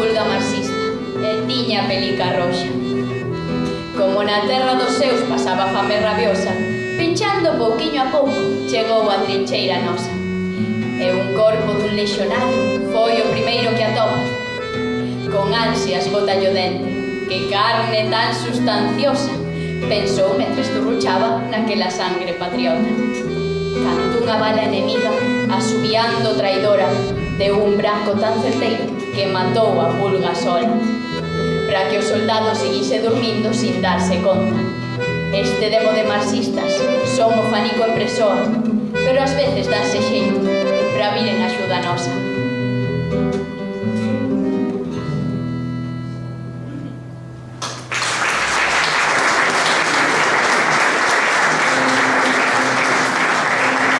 pulga marxista e tiña a pelica roxa. Como na terra dos seus pasaba fame rabiosa, pinchando pouquiño a pouco, chegou a trincheira nosa. E un corpo dun lexionario foi o primeiro que atopa. Con ansias botallo dente, que carne tan sustanciosa, pensou mentre esturruchaba naquela sangre patriota. Cando unha bala enemiga, asubiando traidora, de un branco tan certeiro que matou a pulga sola para que o soldado seguise dormindo sin darse conta. Este demo de marxistas son o fanico en persoa, pero ás veces danse xeito para viren axuda nosa.